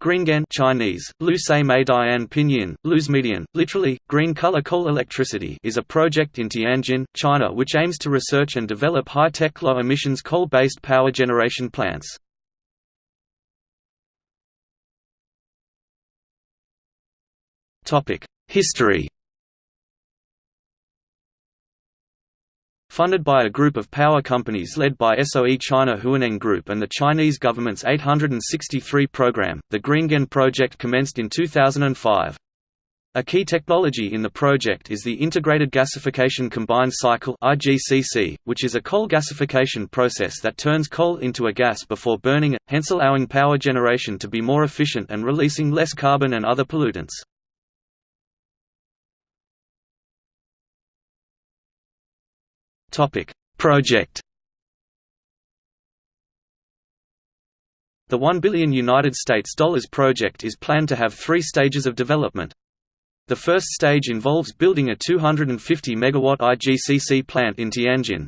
Greengen Chinese, Pinyin, Luz Median, literally, green color coal electricity is a project in Tianjin, China which aims to research and develop high-tech low-emissions coal-based power generation plants. History Funded by a group of power companies led by SOE China Huaneng Group and the Chinese government's 863 program, the Greengen project commenced in 2005. A key technology in the project is the Integrated Gasification Combined Cycle which is a coal gasification process that turns coal into a gas before burning it, hence allowing power generation to be more efficient and releasing less carbon and other pollutants. Topic: Project. The 1 billion United States dollars project is planned to have 3 stages of development. The first stage involves building a 250 megawatt IGCC plant in Tianjin.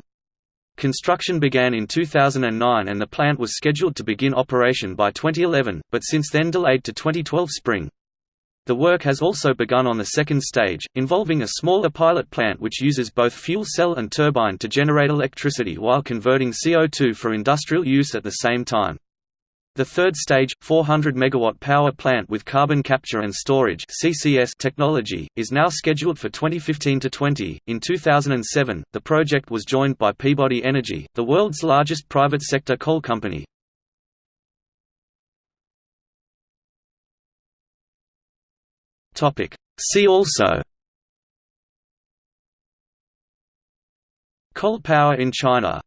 Construction began in 2009 and the plant was scheduled to begin operation by 2011, but since then delayed to 2012 spring. The work has also begun on the second stage, involving a smaller pilot plant which uses both fuel cell and turbine to generate electricity while converting CO2 for industrial use at the same time. The third stage, 400 megawatt power plant with carbon capture and storage (CCS) technology, is now scheduled for 2015 to 20. In 2007, the project was joined by Peabody Energy, the world's largest private sector coal company, Topic. See also Coal power in China